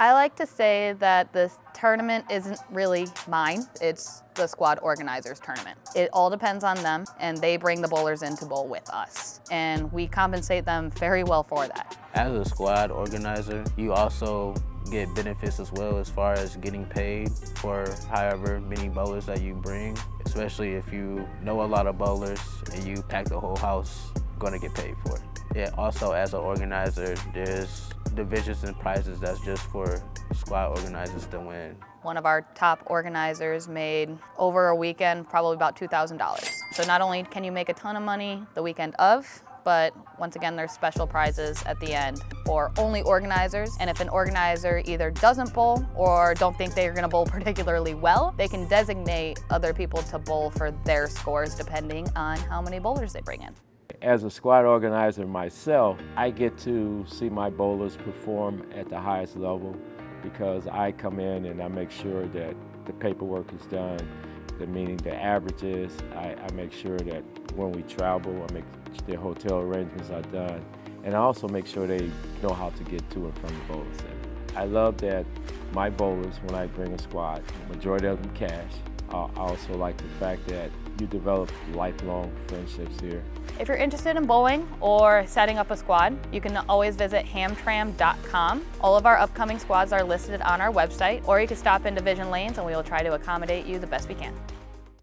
I like to say that this tournament isn't really mine, it's the squad organizer's tournament. It all depends on them and they bring the bowlers in to bowl with us and we compensate them very well for that. As a squad organizer, you also get benefits as well as far as getting paid for however many bowlers that you bring, especially if you know a lot of bowlers and you pack the whole house, going to get paid for it. Yeah, also as an organizer, there's divisions and prizes that's just for squad organizers to win. One of our top organizers made over a weekend probably about $2,000. So not only can you make a ton of money the weekend of, but once again, there's special prizes at the end for only organizers. And if an organizer either doesn't bowl or don't think they're gonna bowl particularly well, they can designate other people to bowl for their scores depending on how many bowlers they bring in. As a squad organizer myself, I get to see my bowlers perform at the highest level because I come in and I make sure that the paperwork is done, the meaning the averages. I, I make sure that when we travel, I make their hotel arrangements are done. And I also make sure they know how to get to and from the bowling center. I love that my bowlers, when I bring a squad, the majority of them cash. I also like the fact that you develop lifelong friendships here. If you're interested in bowling or setting up a squad, you can always visit hamtram.com. All of our upcoming squads are listed on our website, or you can stop in Division Lanes and we will try to accommodate you the best we can.